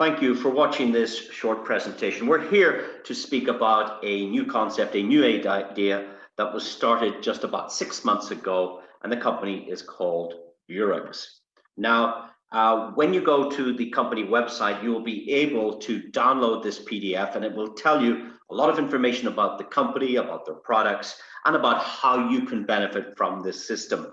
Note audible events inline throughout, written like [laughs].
Thank you for watching this short presentation. We're here to speak about a new concept, a new idea that was started just about six months ago, and the company is called Burex. Now, uh, when you go to the company website, you will be able to download this PDF and it will tell you a lot of information about the company, about their products, and about how you can benefit from this system.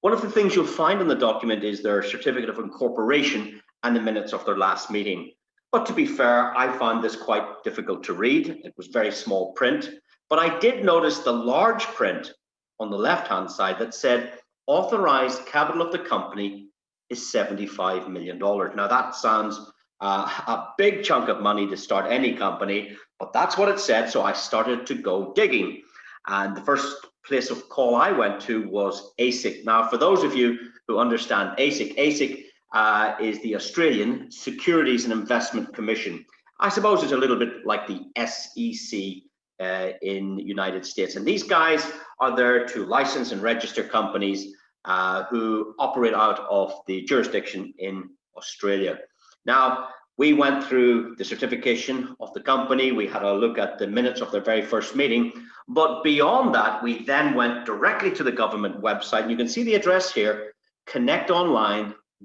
One of the things you'll find in the document is their certificate of incorporation and the minutes of their last meeting. But to be fair, I found this quite difficult to read. It was very small print, but I did notice the large print on the left-hand side that said authorized capital of the company is $75 million. Now that sounds uh, a big chunk of money to start any company, but that's what it said. So I started to go digging. And the first place of call I went to was ASIC. Now, for those of you who understand ASIC, ASIC uh, is the Australian Securities and Investment Commission. I suppose it's a little bit like the SEC uh, in the United States. And these guys are there to license and register companies uh, who operate out of the jurisdiction in Australia. Now, we went through the certification of the company. We had a look at the minutes of their very first meeting. But beyond that, we then went directly to the government website. And you can see the address here,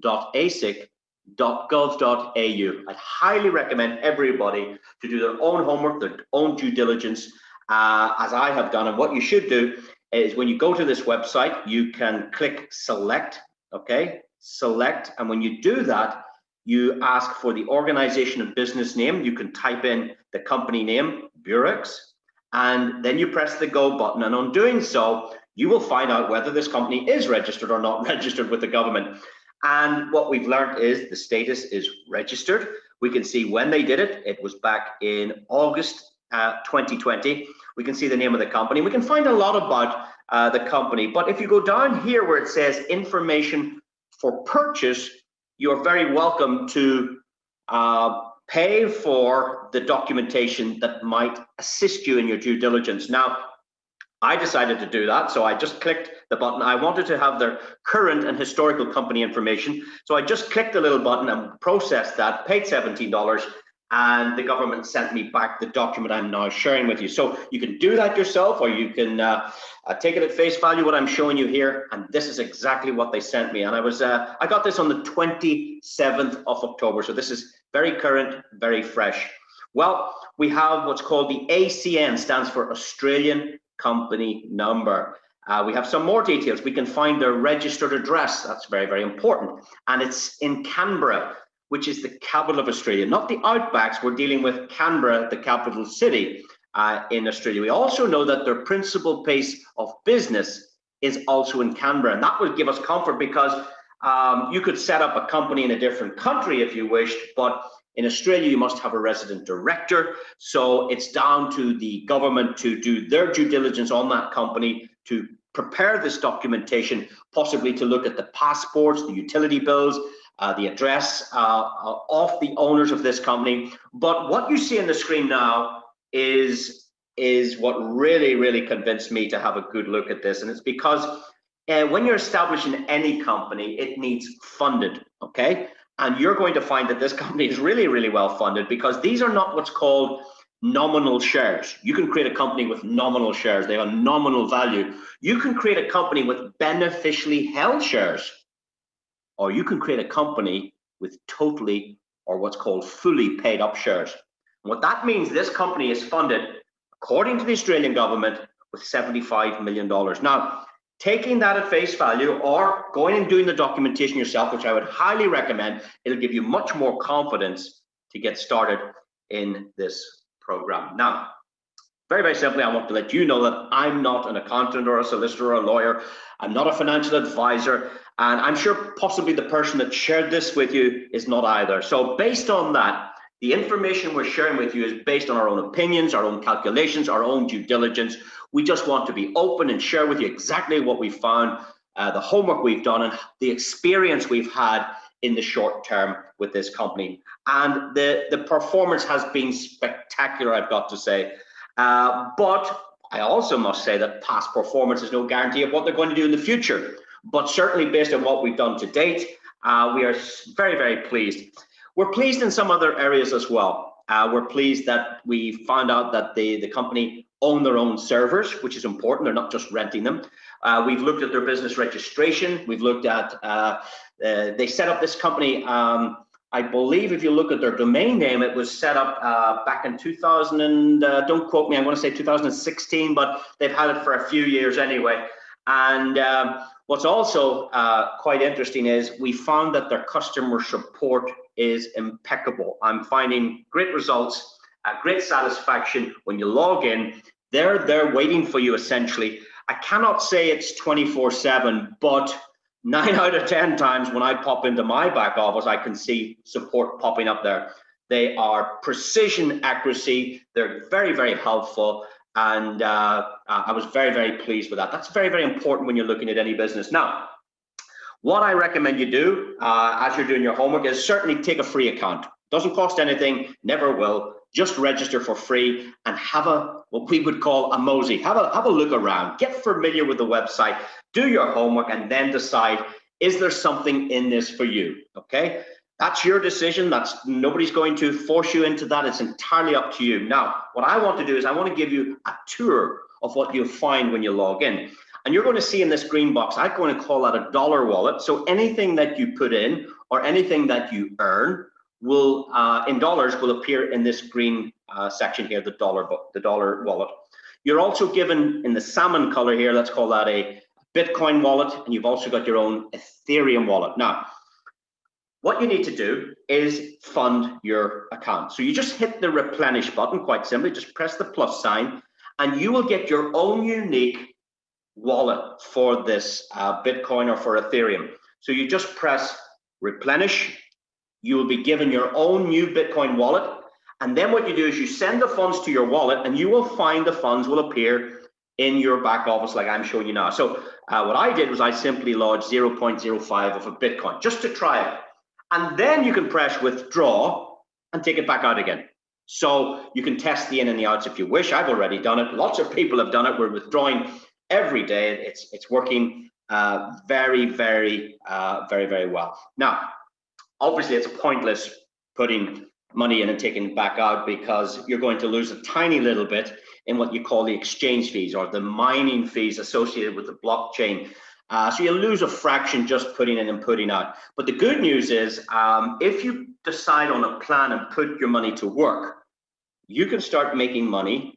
connectonline.asic.gov.au. I highly recommend everybody to do their own homework, their own due diligence, uh, as I have done. And what you should do is when you go to this website, you can click select, okay? Select, and when you do that, you ask for the organization and business name. You can type in the company name, Burex, and then you press the go button. And on doing so, you will find out whether this company is registered or not [laughs] registered with the government. And what we've learned is the status is registered. We can see when they did it. It was back in August uh, 2020. We can see the name of the company. We can find a lot about uh, the company. But if you go down here where it says information for purchase, you're very welcome to uh, pay for the documentation that might assist you in your due diligence. Now, I decided to do that, so I just clicked the button. I wanted to have their current and historical company information, so I just clicked the little button and processed that, paid $17, and the government sent me back the document I'm now sharing with you. So you can do that yourself or you can uh, uh, take it at face value what I'm showing you here and this is exactly what they sent me and I was uh, I got this on the 27th of October so this is very current very fresh. Well we have what's called the ACN stands for Australian Company Number. Uh, we have some more details. We can find their registered address. That's very, very important. And it's in Canberra which is the capital of Australia, not the outbacks. We're dealing with Canberra, the capital city uh, in Australia. We also know that their principal place of business is also in Canberra, and that would give us comfort because um, you could set up a company in a different country if you wished, but in Australia, you must have a resident director. So it's down to the government to do their due diligence on that company to prepare this documentation, possibly to look at the passports, the utility bills, uh, the address uh, uh, of the owners of this company. But what you see on the screen now is, is what really, really convinced me to have a good look at this. And it's because uh, when you're establishing any company, it needs funded, okay? And you're going to find that this [laughs] company is really, really well funded because these are not what's called nominal shares. You can create a company with nominal shares. They have a nominal value. You can create a company with beneficially held shares or you can create a company with totally or what's called fully paid up shares. And what that means, this company is funded, according to the Australian government, with $75 million. Now, taking that at face value or going and doing the documentation yourself, which I would highly recommend, it'll give you much more confidence to get started in this program. Now, very, very simply, I want to let you know that I'm not an accountant or a solicitor or a lawyer. I'm not a financial advisor. And I'm sure possibly the person that shared this with you is not either. So based on that, the information we're sharing with you is based on our own opinions, our own calculations, our own due diligence. We just want to be open and share with you exactly what we found, uh, the homework we've done, and the experience we've had in the short term with this company. And the, the performance has been spectacular, I've got to say. Uh, but I also must say that past performance is no guarantee of what they're going to do in the future. But certainly based on what we've done to date, uh, we are very, very pleased. We're pleased in some other areas as well. Uh, we're pleased that we found out that the, the company own their own servers, which is important. They're not just renting them. Uh, we've looked at their business registration. We've looked at, uh, uh, they set up this company, um, I believe if you look at their domain name, it was set up uh, back in 2000 and, uh, don't quote me, I'm gonna say 2016, but they've had it for a few years anyway. And um, what's also uh, quite interesting is we found that their customer support is impeccable. I'm finding great results, uh, great satisfaction when you log in. They're there waiting for you essentially. I cannot say it's 24 7, but nine [laughs] out of 10 times when I pop into my back office, I can see support popping up there. They are precision accuracy. They're very, very helpful. And uh, I was very, very pleased with that. That's very, very important when you're looking at any business. Now, what I recommend you do uh, as you're doing your homework is certainly take a free account. Doesn't cost anything, never will. Just register for free and have a what we would call a mosey. Have a have a look around, get familiar with the website, do your homework, and then decide is there something in this for you? Okay, that's your decision. That's nobody's going to force you into that. It's entirely up to you. Now, what I want to do is I want to give you a tour of what you'll find when you log in. And you're going to see in this green box, I'm going to call that a dollar wallet. So anything that you put in or anything that you earn will, uh, in dollars, will appear in this green uh, section here, the dollar, the dollar wallet. You're also given in the salmon color here, let's call that a Bitcoin wallet, and you've also got your own Ethereum wallet. Now, what you need to do is fund your account. So you just hit the replenish button, quite simply, just press the plus sign, and you will get your own unique wallet for this uh, Bitcoin or for Ethereum. So you just press replenish. You will be given your own new Bitcoin wallet. And then what you do is you send the funds to your wallet and you will find the funds will appear in your back office like I'm showing you now. So uh, what I did was I simply lodged 0.05 of a Bitcoin just to try it. And then you can press withdraw and take it back out again. So you can test the in and the outs if you wish. I've already done it. Lots of people have done it. We're withdrawing every day. It's it's working uh, very, very, uh, very, very well. Now, obviously, it's pointless putting money in and taking it back out because you're going to lose a tiny little bit in what you call the exchange fees or the mining fees associated with the blockchain. Uh, so you lose a fraction just putting in and putting out. But the good news is, um, if you decide on a plan and put your money to work, you can start making money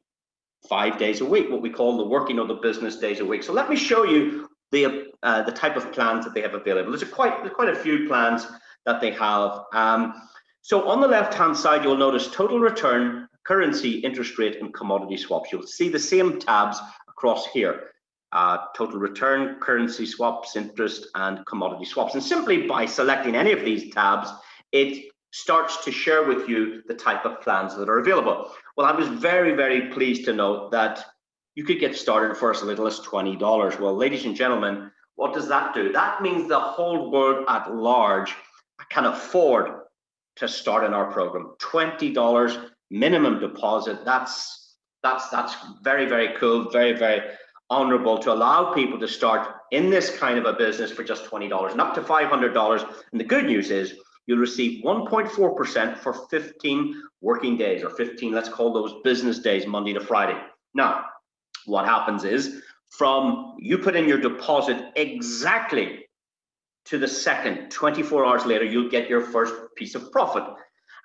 five days a week, what we call the working or the business days a week. So let me show you the uh, the type of plans that they have available. There's a quite there's quite a few plans that they have. Um, so on the left hand side, you'll notice total return, currency, interest rate, and commodity swaps. You'll see the same tabs across here. Uh, total return, currency swaps, interest, and commodity swaps. And simply by selecting any of these tabs, it starts to share with you the type of plans that are available. Well, I was very, very pleased to note that you could get started for as little as $20. Well, ladies and gentlemen, what does that do? That means the whole world at large can afford to start in our program. $20 minimum deposit. That's that's that's very, very cool, very, very honorable to allow people to start in this kind of a business for just $20 and up to $500. And the good news is you'll receive 1.4% for 15 working days or 15, let's call those business days, Monday to Friday. Now, what happens is from you put in your deposit exactly to the second, 24 hours later, you'll get your first piece of profit.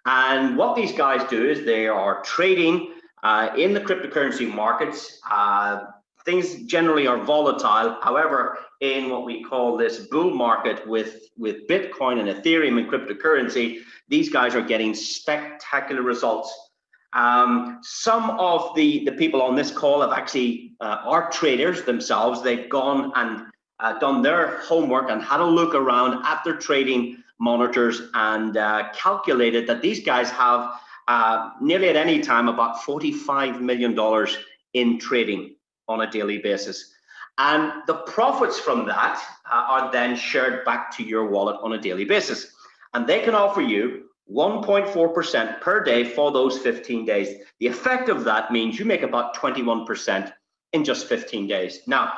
And what these guys do is they are trading uh, in the cryptocurrency markets. Uh, things generally are volatile. However, in what we call this bull market with, with Bitcoin and Ethereum and cryptocurrency, these guys are getting spectacular results. Um, some of the, the people on this call have actually uh, are traders themselves. They've gone and uh, done their homework and had a look around at their trading monitors and uh, calculated that these guys have uh, nearly at any time about $45 million in trading on a daily basis. And the profits from that uh, are then shared back to your wallet on a daily basis. And they can offer you 1.4% per day for those 15 days. The effect of that means you make about 21% in just 15 days. Now,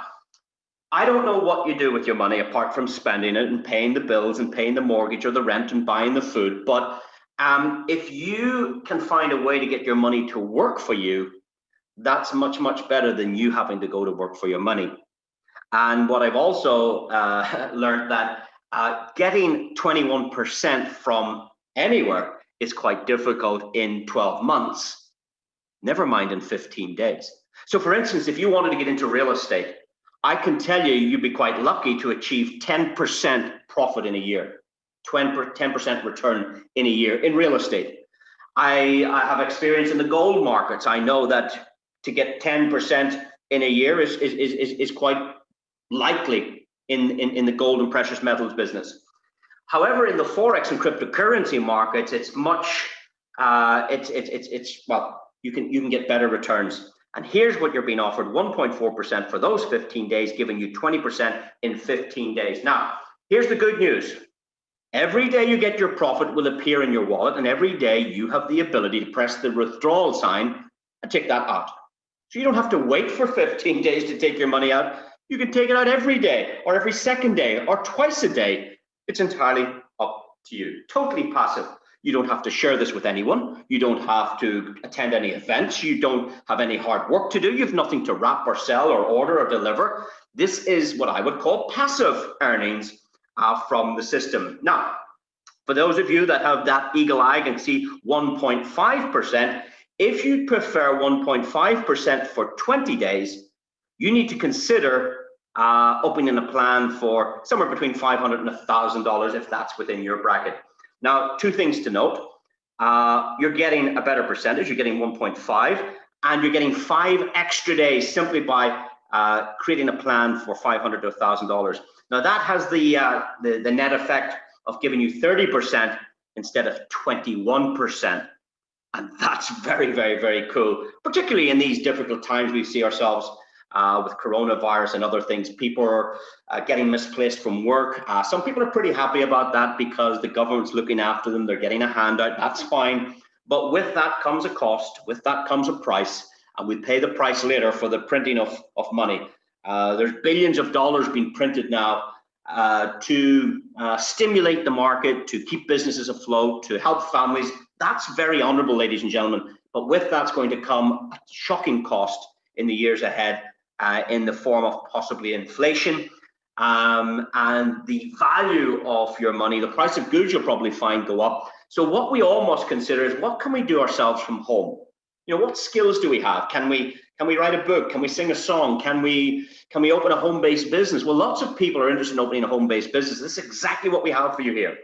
I don't know what you do with your money apart from spending it and paying the bills and paying the mortgage or the rent and buying the food, but Um, if you can find a way to get your money to work for you, that's much, much better than you having to go to work for your money. And what I've also uh, [laughs] learned that uh, getting 21% from anywhere is quite difficult in 12 months, never mind in 15 days. So for instance, if you wanted to get into real estate, I can tell you, you'd be quite lucky to achieve 10% profit in a year, 10% return in a year in real estate. I, I have experience in the gold markets. I know that to get 10% in a year is, is, is, is quite likely in, in, in the gold and precious metals business. However, in the Forex and cryptocurrency markets, it's much, uh, it's, it's, it's, it's, well, you can, you can get better returns. And here's what you're being offered 1.4% for those 15 days, giving you 20% in 15 days. Now, here's the good news. Every day you get your profit will appear in your wallet, and every day you have the ability to press the withdrawal sign and take that out. So you don't have to wait for 15 [laughs] days to take your money out. You can take it out every day, or every second day, or twice a day. It's entirely up to you. Totally passive. You don't have to share this with anyone. You don't have to attend any events. You don't have any hard work to do. You have nothing to wrap or sell or order or deliver. This is what I would call passive earnings uh, from the system. Now, for those of you that have that eagle eye and see 1.5%, if you prefer 1.5% for 20 days, you need to consider uh, opening a plan for somewhere between 500 and $1,000 if that's within your bracket. Now, two things to note. Uh, you're getting a better percentage, you're getting 1.5, and you're getting five extra days simply by uh, creating a plan for 500 to $1,000. Now that has the, uh, the, the net effect of giving you 30% instead of 21%. And that's very, very, very cool, particularly in these difficult times we see ourselves uh, with coronavirus and other things. People are uh, getting misplaced from work. Uh, some people are pretty happy about that because the government's looking after them. They're getting a handout. That's fine. But with that comes a cost. With that comes a price. And we pay the price later for the printing of, of money. Uh, there's billions of dollars being printed now uh, to uh, stimulate the market, to keep businesses afloat, to help families. That's very honorable, ladies and gentlemen. But with that's going to come a shocking cost in the years ahead uh, in the form of possibly inflation um, and the value of your money, the price of goods you'll probably find go up. So what we all must consider is what can we do ourselves from home? You know, what skills do we have? Can we can we write a book? Can we sing a song? Can we can we open a home-based business? Well, lots of people are interested in opening a home-based business. This is exactly what we have for you here.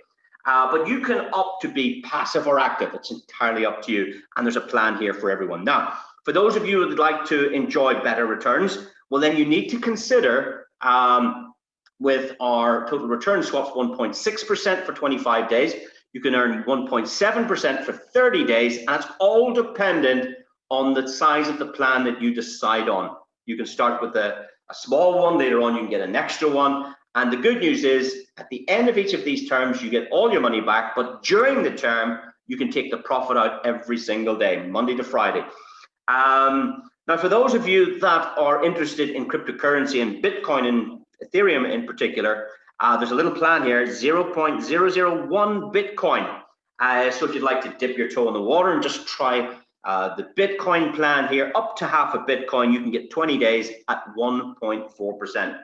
Uh, but you can opt to be passive or active. It's entirely up to you. And there's a plan here for everyone. Now, for those of you who would like to enjoy better returns, well, then you need to consider um, with our total return swaps 1.6% for 25 days. You can earn 1.7% for 30 days, and it's all dependent on the size of the plan that you decide on. You can start with a, a small one, later on you can get an extra one. And the good news is at the end of each of these terms, you get all your money back, but during the term, you can take the profit out every single day, Monday to Friday. Um, now, for those of you that are interested in cryptocurrency and Bitcoin and Ethereum in particular, uh, there's a little plan here, 0.001 Bitcoin. Uh, so if you'd like to dip your toe in the water and just try uh, the Bitcoin plan here, up to half a Bitcoin, you can get 20 days at 1.4%.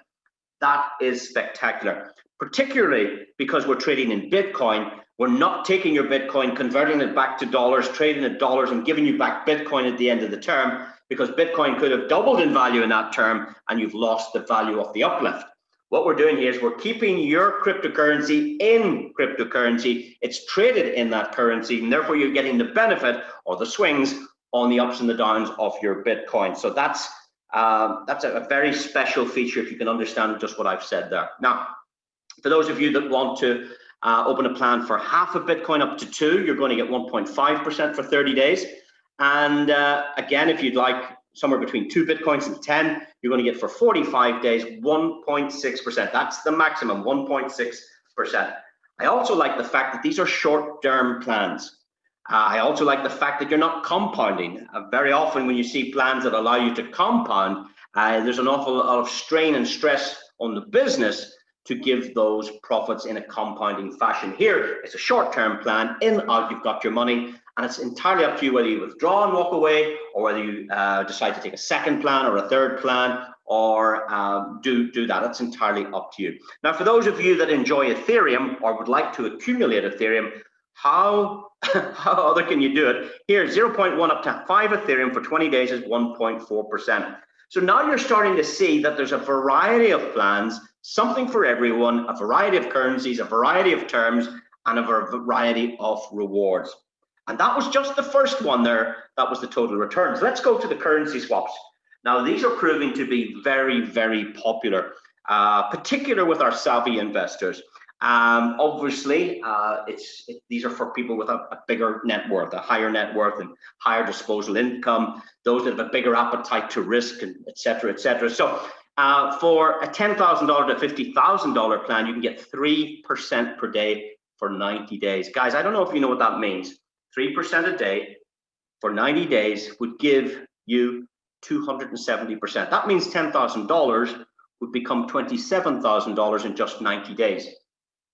That is spectacular, particularly because we're trading in Bitcoin. We're not taking your Bitcoin, converting it back to dollars, trading it dollars, and giving you back Bitcoin at the end of the term because Bitcoin could have doubled in value in that term and you've lost the value of the uplift. What we're doing here is we're keeping your cryptocurrency in cryptocurrency. It's traded in that currency, and therefore you're getting the benefit or the swings on the ups and the downs of your Bitcoin. So that's um, that's a, very special feature if you can understand just what I've said there. Now, for those of you that want to uh, open a plan for half a Bitcoin up to two, you're going to get 1.5% for 30 days. And uh, again, if you'd like somewhere between two Bitcoins and 10, you're going to get for 45 days 1.6%. That's the maximum, 1.6%. I also like the fact that these are short-term plans. Uh, I also like the fact that you're not compounding. Uh, very often when you see plans that allow you to compound, uh, there's an awful lot of strain and stress on the business to give those profits in a compounding fashion. Here, it's a short-term plan, in, out, you've got your money, and it's entirely up to you whether you withdraw and walk away, or whether you uh, decide to take a second plan or a third plan, or um, do, do that. It's entirely up to you. Now, for those of you that enjoy Ethereum or would like to accumulate Ethereum, how, [laughs] how other can you do it? Here, 0.1 up to 5 Ethereum for 20 days is 1.4%. So now you're starting to see that there's a variety of plans, something for everyone, a variety of currencies, a variety of terms, and a variety of rewards. And that was just the first one there. That was the total returns. Let's go to the currency swaps. Now, these are proving to be very, very popular, uh, particular with our savvy investors. Um, obviously, uh, it's it, these are for people with a, a, bigger net worth, a higher net worth, and higher disposal income. Those that have a bigger appetite to risk, and etc. etc. So, uh, for a ten thousand dollar to fifty thousand dollar plan, you can get three percent per day for ninety days. Guys, I don't know if you know what that means. Three percent a day for ninety days would give you 270%. That means $10,000 would become $27,000 in just 90 days.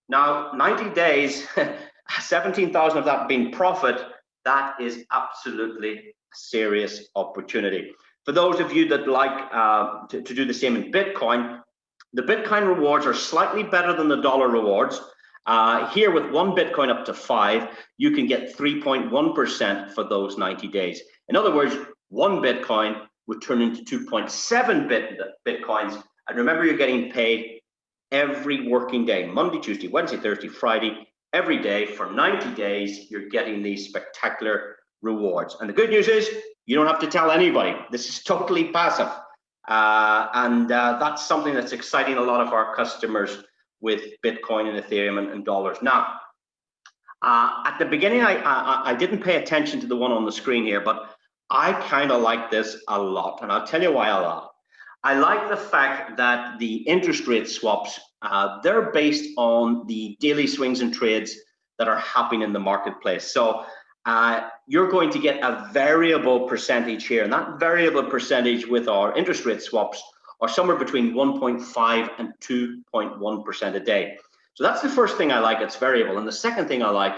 Now, 90 days, [laughs] 17,000 of that being profit, that is absolutely a serious opportunity. For those of you that like uh, to, to do the same in Bitcoin, the Bitcoin rewards are slightly better than the dollar rewards. Uh, here with one Bitcoin up to five, you can get 3.1% for those 90 days. In other words, one Bitcoin would turn into 2.7 bit, Bitcoins. And remember, you're getting paid every working day, Monday, Tuesday, Wednesday, Thursday, Friday, every day for 90 days, you're getting these spectacular rewards. And the good news is you don't have to tell anybody. This is totally passive. Uh, and uh, that's something that's exciting a lot of our customers with Bitcoin and Ethereum and, and dollars. Now, uh, at the beginning, I, I, I didn't pay attention to the one on the screen here, but I kind of like this a lot, and I'll tell you why a lot. I like the fact that the interest rate swaps, uh, they're based on the daily swings and trades that are happening in the marketplace. So uh, you're going to get a variable percentage here, and that variable percentage with our interest rate swaps are somewhere between 1.5 and 2.1% a day. So that's the first thing I like, it's variable. And the second thing I like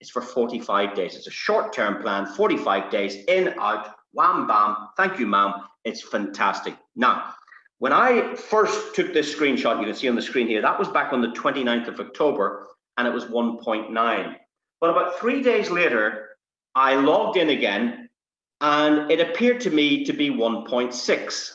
is for 45 days. It's a short-term plan, 45 days, in, out, wham, bam, thank you, ma'am. It's fantastic. Now, when I first took this screenshot, you can see on the screen here, that was back on the 29th of October, and it was 1.9. But about three days later, I logged in again, and it appeared to me to be 1.6.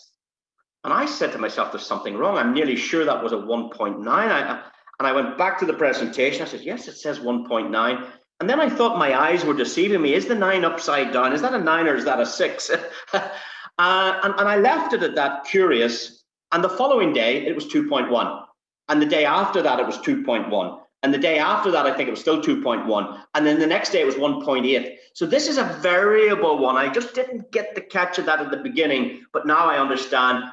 And I said to myself, there's something wrong. I'm nearly sure that was a 1.9. I, and I went back to the presentation. I said, yes, it says 1.9. And then I thought my eyes were deceiving me. Is the nine upside down? Is that a nine or is that a six? [laughs] uh, and, and I left it at that curious. And the following day, it was 2.1. And the day after that, it was 2.1. And the day after that, I think it was still 2.1. And then the next day, it was 1.8. So this is a variable one. I just didn't get the catch of that at the beginning, but now I understand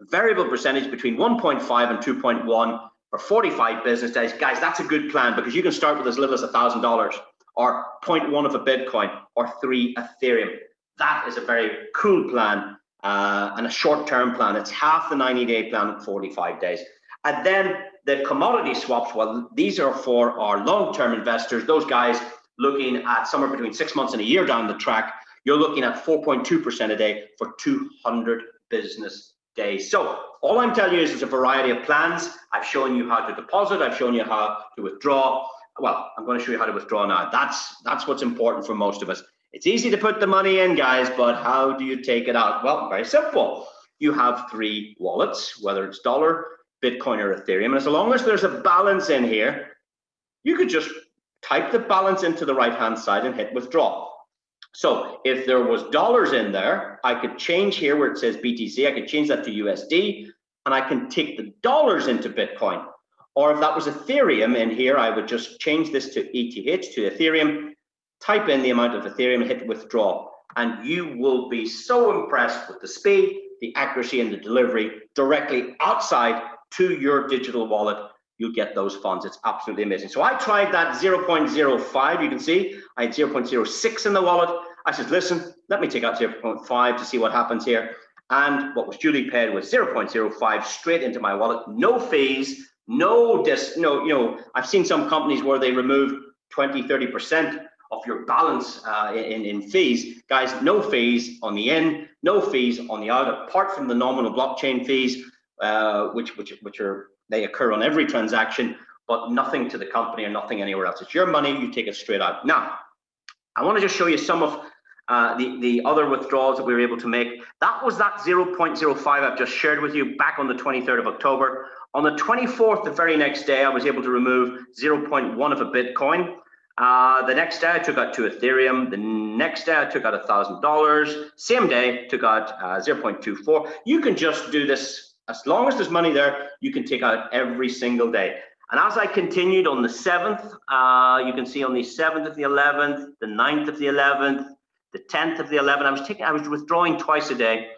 variable percentage between 1.5 and 2.1 for 45 business days. Guys, that's a good plan because you can start with as little as $1,000 or 0.1 of a Bitcoin or three Ethereum. That is a very cool plan uh, and a short-term plan. It's half the 90-day plan at 45 days. And then the commodity swaps, well, these are for our long-term investors, those guys looking at somewhere between six months and a year down the track, you're looking at 4.2% a day for 200 business days. So all I'm telling you is there's a variety of plans. I've shown you how to deposit. I've shown you how to withdraw well, I'm going to show you how to withdraw now. That's that's what's important for most of us. It's easy to put the money in, guys, but how do you take it out? Well, very simple. You have three wallets, whether it's dollar, Bitcoin, or Ethereum. And as long as there's a balance in here, you could just type the balance into the right-hand side and hit withdraw. So if there was dollars in there, I could change here where it says BTC, I could change that to USD, and I can take the dollars into Bitcoin. Or if that was Ethereum in here, I would just change this to ETH, to Ethereum, type in the amount of Ethereum, hit withdraw. And you will be so impressed with the speed, the accuracy, and the delivery directly outside to your digital wallet. You'll get those funds. It's absolutely amazing. So I tried that 0.05. You can see I had 0.06 in the wallet. I said, listen, let me take out 0.5 to see what happens here. And what was duly paid was 0.05 straight into my wallet, no fees, No, dis, no, you know, I've seen some companies where they remove 20, 30% of your balance uh, in, in fees. Guys, no fees on the in, no fees on the out, apart from the nominal blockchain fees, uh, which, which, which are, they occur on every transaction, but nothing to the company or nothing anywhere else. It's your money, you take it straight out. Now, I want to just show you some of uh, the, the other withdrawals that we were able to make. That was that 0.05 I've just shared with you back on the 23rd of October. On the 24th, the very next day, I was able to remove 0.1 of a Bitcoin. Uh, the next day, I took out two Ethereum. The next day, I took out $1,000. Same day, took out uh, 0.24. You can just do this as long as there's money there, you can take out every single day. And as I continued on the 7th, uh, you can see on the 7th of the 11th, the 9th of the 11th, the 10th of the 11th, I was taking, I was withdrawing twice a day.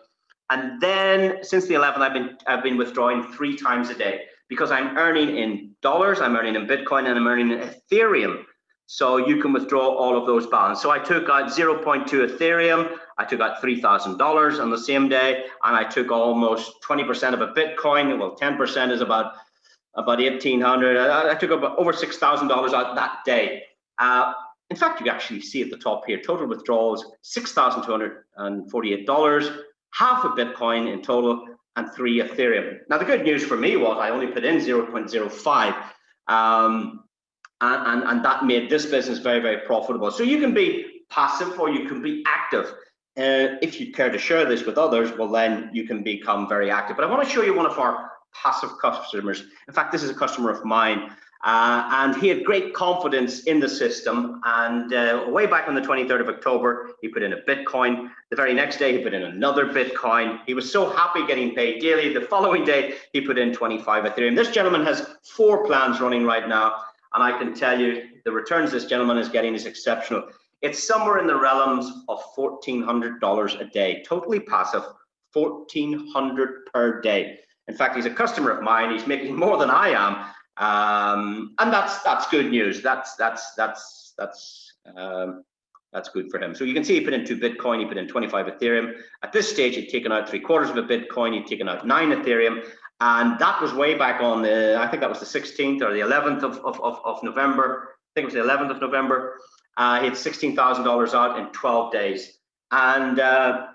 And then since the 11th, I've been, I've been withdrawing three times a day because I'm earning in dollars, I'm earning in Bitcoin, and I'm earning in Ethereum. So you can withdraw all of those balance. So I took out 0.2 Ethereum, I took out $3,000 on the same day, and I took almost 20% of a Bitcoin. Well, 10% is about about 1800 I, I took about over $6,000 out that day. Uh, in fact, you actually see at the top here, total withdrawals, $6,248, half a Bitcoin in total, and three Ethereum. Now, the good news for me was I only put in 0.05, um, and, and, and that made this business very, very profitable. So you can be passive or you can be active. Uh, if you care to share this with others, well, then you can become very active. But I want to show you one of our passive customers. In fact, this is a customer of mine. Uh, and he had great confidence in the system. And uh, way back on the 23rd of October, he put in a Bitcoin. The very next day, he put in another Bitcoin. He was so happy getting paid daily. The following day, he put in 25 Ethereum. This gentleman has four plans running right now. And I can tell you the returns this gentleman is getting is exceptional. It's somewhere in the realms of $1,400 a day, totally passive, 1,400 per day. In fact, he's a customer of mine. He's making [laughs] more than I am, um, and that's that's good news. That's that's that's that's um, that's good for him. So you can see he put in two Bitcoin. He put in 25 Ethereum. At this stage, he'd taken out three quarters of a Bitcoin. He'd taken out nine Ethereum, and that was way back on the I think that was the 16th or the 11th of of, of, of November. I think it was the 11th of November. Uh, he had $16,000 out in 12 days, and uh,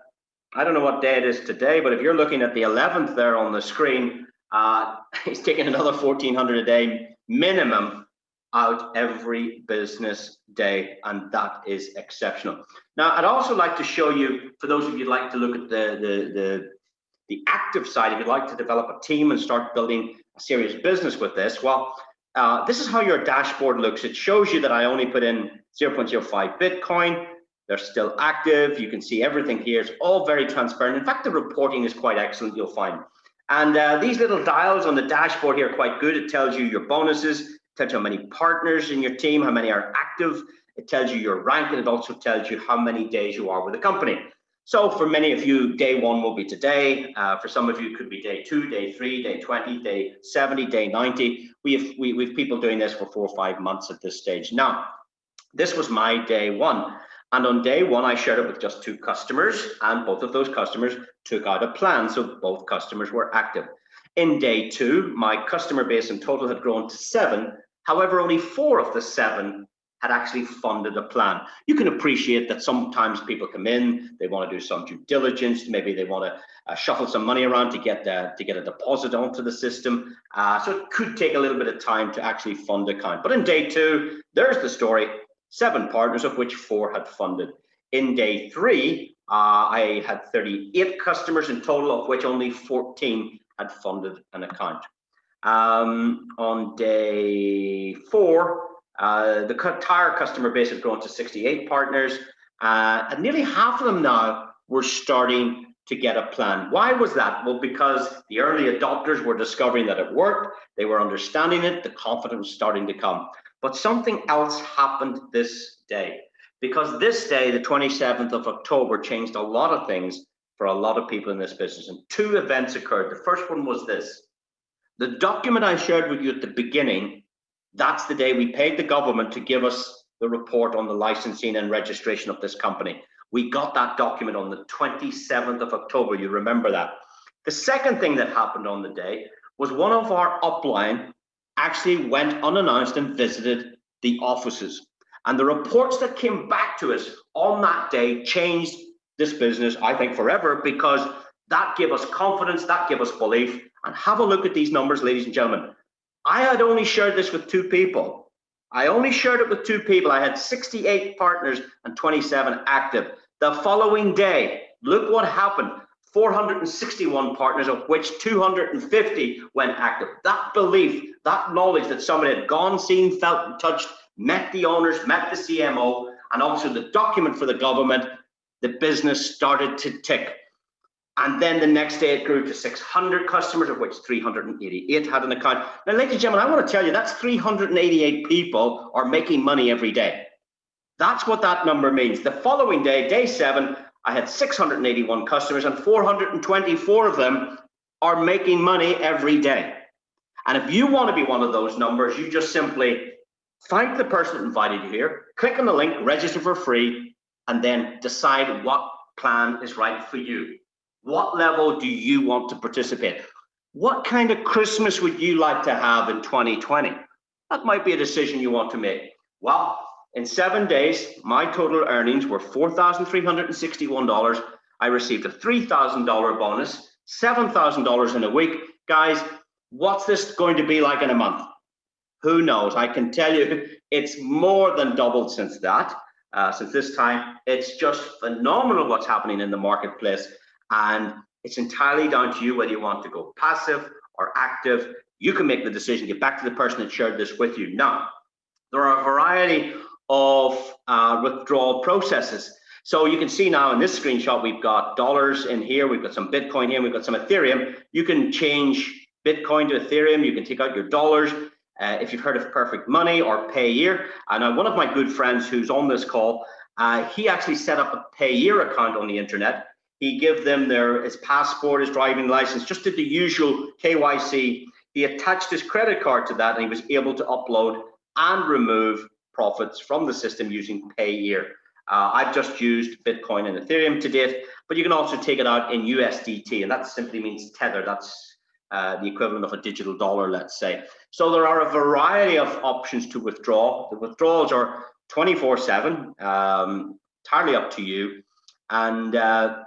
I don't know what day it is today, but if you're looking at the 11th there on the screen, uh, [laughs] he's taking another 1400 a day minimum out every business day, and that is exceptional. Now, I'd also like to show you, for those of you like to look at the, the, the, the active side, if you'd like to develop a team and start building a serious business with this, well, uh, this is how your dashboard looks. It shows you that I only put in 0.05 Bitcoin, they're still active. You can see everything here. It's all very transparent. In fact, the reporting is quite excellent, you'll find. And uh, these little dials on the dashboard here are quite good. It tells you your bonuses, tells you how many partners in your team, how many are active. It tells you your rank, and it also tells you how many days you are with the company. So for many of you, day one will be today. Uh, for some of you, it could be day two, day three, day 20, day 70, day 90. We have, we, we have people doing this for four or five months at this stage. Now, this was my day one. And on day one, I shared it with just two customers, and both of those customers took out a plan. So both customers were active. In day two, my customer base in total had grown to seven. However, only four of the seven had actually funded a plan. You can appreciate that sometimes people come in, they want to do some due diligence, maybe they want to uh, shuffle some money around to get uh, to get a deposit onto the system. Uh, so it could take a little bit of time to actually fund a account. But in day two, there's the story seven partners, of which four had funded. In day three, uh, I had 38 customers in total, of which only 14 had funded an account. Um, on day four, uh, the entire customer base had grown to 68 partners, uh, and nearly half of them now were starting to get a plan. Why was that? Well, because the early adopters were discovering that it worked, they were understanding it, the confidence was starting to come. But something else happened this day because this day, the 27th of October, changed a lot of things for a lot of people in this business. And two events occurred. The first one was this the document I shared with you at the beginning, that's the day we paid the government to give us the report on the licensing and registration of this company. We got that document on the 27th of October. You remember that. The second thing that happened on the day was one of our upline actually went unannounced and visited the offices. And the reports that came back to us on that day changed this business, I think, forever because that gave us confidence, that gave us belief. And have a look at these numbers, ladies and gentlemen. I had only shared this with two people. I only shared it with two people. I had 68 partners and 27 active. The following day, look what happened. 461 partners, of which 250 went active. That belief, that knowledge that somebody had gone, seen, felt, and touched, met the owners, met the CMO, and also the document for the government, the business started to tick. And then the next day it grew to 600 customers, of which 388 had an account. Now, ladies and gentlemen, I want to tell you that's 388 people are making money every day. That's what that number means. The following day, day seven, I had 681 customers and 424 of them are making money every day. And if you want to be one of those numbers, you just simply thank the person that invited you here, click on the link, register for free, and then decide what plan is right for you. What level do you want to participate? What kind of Christmas would you like to have in 2020? That might be a decision you want to make. Well, in seven days, my total earnings were $4,361. I received a $3,000 bonus, $7,000 in a week. Guys, what's this going to be like in a month? Who knows? I can tell you [laughs] it's more than doubled since that, uh, since this time. It's just phenomenal what's happening in the marketplace. And it's entirely down to you whether you want to go passive or active. You can make the decision, get back to the person that shared this with you. Now, there are a variety of uh, withdrawal processes. So you can see now in this screenshot, we've got dollars in here, we've got some Bitcoin here, we've got some Ethereum. You can change Bitcoin to Ethereum, you can take out your dollars. Uh, if you've heard of Perfect Money or Payeer, and uh, one of my good friends who's on this call, uh, he actually set up a Payeer account on the internet he gave them their his passport, his driving license, just did the usual KYC. He attached his credit card to that and he was able to upload and remove profits from the system using Payeer. Uh, I've just used Bitcoin and Ethereum to date, but you can also take it out in USDT, and that simply means tether. That's uh, the equivalent of a digital dollar, let's say. So there are a variety of options to withdraw. The withdrawals are 24/7, um, entirely up to you, and uh,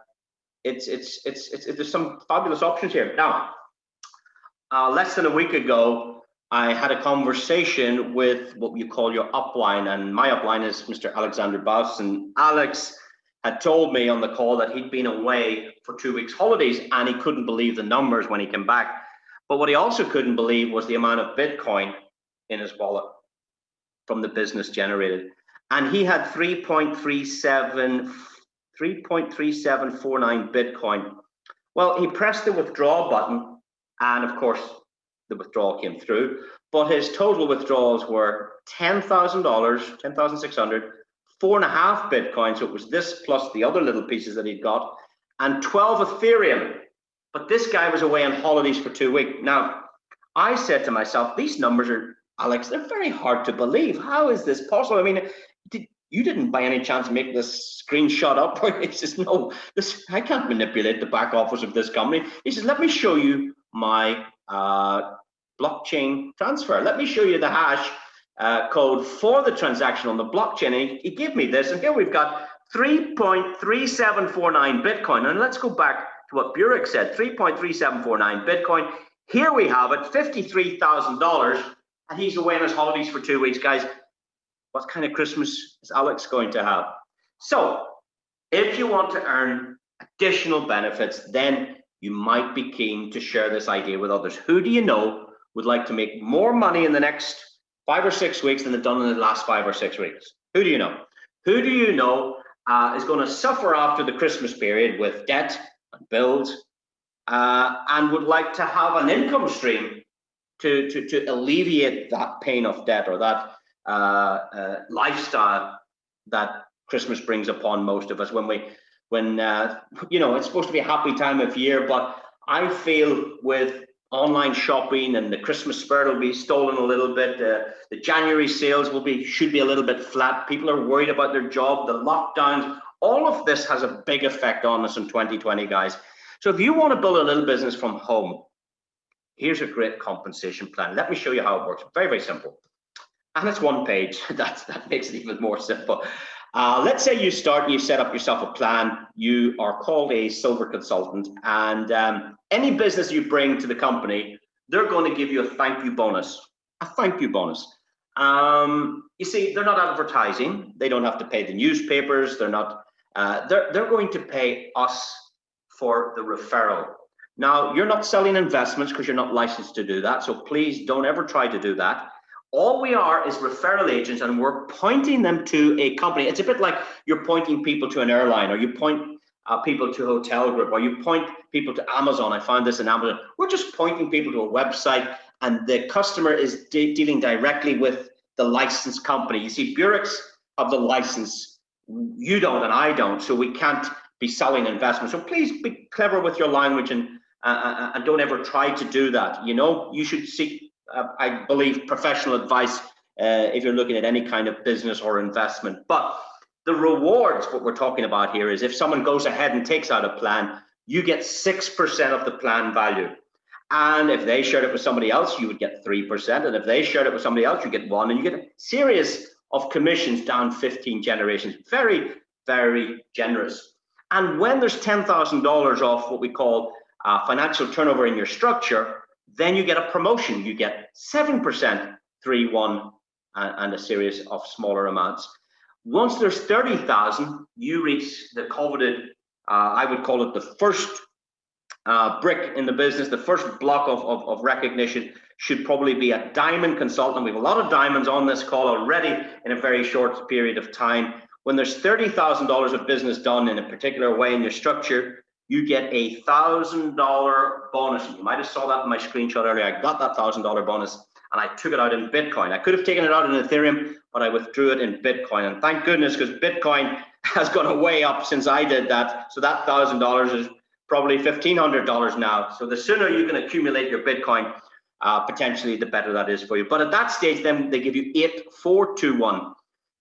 it's, it's, it's, it's, there's some fabulous options here. Now, uh, less than a week ago, I had a conversation with what you call your upline, and my upline is Mr. Alexander Baus, and Alex had told me on the call that he'd been away for two weeks holidays and he couldn't believe the numbers when he came back. But what he also couldn't believe was the amount of Bitcoin in his wallet from the business generated. And he had 3.37 3.3749 Bitcoin. Well, he pressed the withdraw button, and of course, the withdrawal came through. But his total withdrawals were $10,000, 10,600, four and a half Bitcoin. So it was this plus the other little pieces that he'd got, and 12 Ethereum. But this guy was away on holidays for two weeks. Now, I said to myself, these numbers are, Alex, they're very hard to believe. How is this possible? I mean, did, you didn't by any chance make this screenshot up. [laughs] he says, no, this I can't manipulate the back office of this company. He says, let me show you my uh, blockchain transfer. Let me show you the hash uh, code for the transaction on the blockchain. And he, he gave me this, and here we've got 3.3749 Bitcoin. And let's go back to what Burex said, 3.3749 Bitcoin. Here we have it, $53,000, and he's away on his holidays for two weeks, guys what kind of Christmas is Alex going to have? So if you want to earn additional benefits, then you might be keen to share this idea with others. Who do you know would like to make more money in the next five or six weeks than they've done in the last five or six weeks? Who do you know? Who do you know uh, is going to suffer after the Christmas period with debt and bills uh, and would like to have an income stream to, to, to alleviate that pain of debt or that lifestyle that Christmas brings upon most of us when we when uh, you know it's supposed to be a happy time of year but I feel with online shopping and the Christmas spirit will be stolen a little bit uh, the January sales will be should be a little bit flat people are worried about their job the lockdowns all of this has a big effect on us in 2020 guys so if you want to build a little business from home here's a great compensation plan. Let me show you how it works. Very, very simple. And it's one page. [laughs] That makes it even more simple. Uh, let's say you start, and you set up yourself a plan, you are called a silver consultant, and um, any business you bring to the company, they're going to give you a thank you bonus, a thank you bonus. Um, you see, they're not advertising, they don't have to pay the newspapers, they're not, uh, they're, they're going to pay us for the referral. Now, you're not selling investments because you're not licensed to do that, so please don't ever try to do that all we are is referral agents and we're pointing them to a company. It's a bit like you're pointing people to an airline or you point uh, people to a hotel group or you point people to Amazon. I found this in Amazon. We're just pointing people to a website and the customer is de dealing directly with the licensed company. You see, Burex have the license. You don't and I don't, so we can't be selling investments. So please be clever with your language and uh, uh, uh and don't ever try to do that. You know, you should seek I believe, professional advice uh, if you're looking at any kind of business or investment. But the rewards, what we're talking about here is if someone goes ahead and takes out a plan, you get 6% of the plan value. And if they shared it with somebody else, you would get 3%. And if they shared it with somebody else, you get one. And you get a series of commissions down 15 generations. Very, very generous. And when there's $10,000 off what we call uh, financial turnover in your structure, then you get a promotion. You get 7%, 3, 1, and, a series of smaller amounts. Once there's 30,000, you reach the coveted, uh, I would call it the first uh, brick in the business, the first block of, of, of, recognition should probably be a diamond consultant. We have a lot of diamonds on this call already in a very short period of time. When there's $30,000 of business done in a particular way in your structure, you get a thousand dollar bonus. You might have saw that in my screenshot earlier. I got that thousand dollar bonus and I took it out in Bitcoin. I could have taken it out in Ethereum, but I withdrew it in Bitcoin. And thank goodness, because Bitcoin [laughs] has gone way up since I did that. So that thousand dollars is probably fifteen hundred dollars now. So the sooner you can accumulate your Bitcoin, uh, potentially the better that is for you. But at that stage, then they give you eight, four, two, one.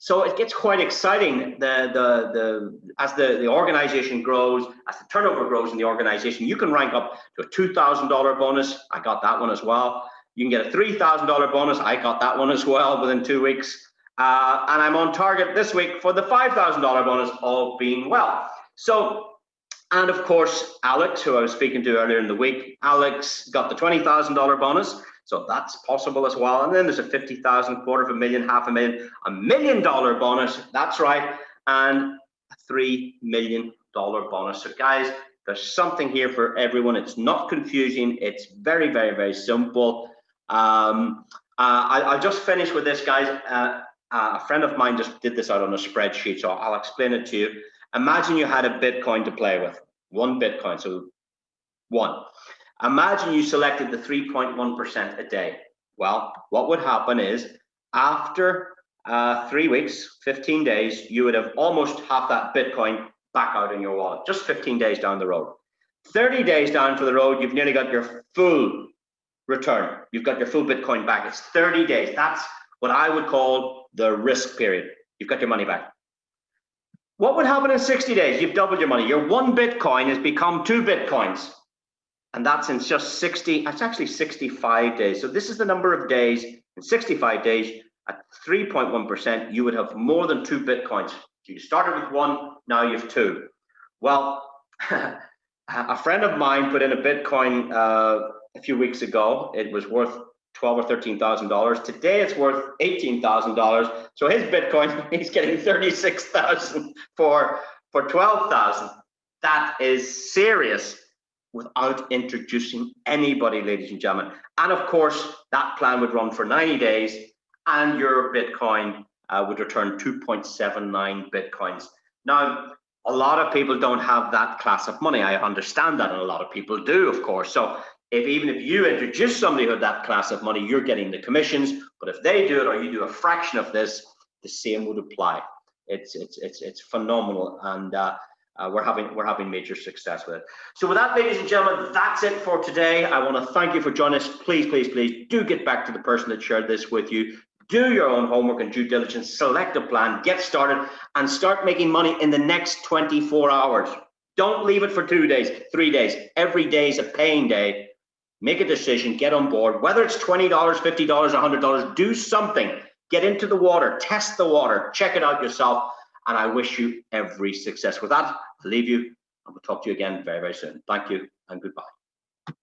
So it gets quite exciting the, the, the, as the, the organization grows, as the turnover grows in the organization, you can rank up to a $2,000 bonus. I got that one as well. You can get a $3,000 bonus. I got that one as well within two weeks. Uh, and I'm on target this week for the $5,000 bonus, all being well. So, and of course, Alex, who I was speaking to earlier in the week, Alex got the $20,000 bonus. So that's possible as well. And then there's a 50,000, quarter of a million, half a million, a million dollar bonus. That's right. And a $3 million bonus. So guys, there's something here for everyone. It's not confusing. It's very, very, very simple. Um, uh, I, will just finish with this, guys. Uh, uh, a friend of mine just did this out on a spreadsheet, so I'll explain it to you. Imagine you had a Bitcoin to play with, one Bitcoin, so one. Imagine you selected the 3.1% a day. Well, what would happen is after uh, three weeks, 15 days, you would have almost half that Bitcoin back out in your wallet, just 15 days down the road. 30 days down to the road, you've nearly got your full return. You've got your full Bitcoin back. It's 30 days. That's what I would call the risk period. You've got your money back. What would happen in 60 days? You've doubled your money. Your one Bitcoin has become two Bitcoins and that's in just 60, it's actually 65 days. So this is the number of days in 65 days at 3.1%, you would have more than two Bitcoins. You started with one, now you have two. Well, [laughs] a friend of mine put in a Bitcoin uh, a few weeks ago. It was worth twelve or thirteen thousand dollars. Today it's worth eighteen thousand dollars. So his Bitcoin, [laughs] he's getting thirty-six thousand for for twelve thousand. That is serious without introducing anybody, ladies and gentlemen. And of course, that plan would run for 90 days and your Bitcoin uh, would return 2.79 Bitcoins. Now, a lot of people don't have that class of money. I understand that, and a lot of people do, of course. So if even if you introduce somebody with that class of money, you're getting the commissions. But if they do it or you do a fraction of this, the same would apply. It's it's it's it's phenomenal, and uh, uh, we're having we're having major success with it. So with that, ladies and gentlemen, that's it for today. I want to thank you for joining us. Please, please, please do get back to the person that shared this with you. Do your own homework and due diligence, select a plan, get started, and start making money in the next 24 hours. Don't leave it for two days, three days. Every day is a paying day. make a decision, get on board, whether it's $20, $50, $100, do something, get into the water, test the water, check it out yourself. And I wish you every success. With that, I'll leave you and we'll talk to you again very, very soon. Thank you and goodbye.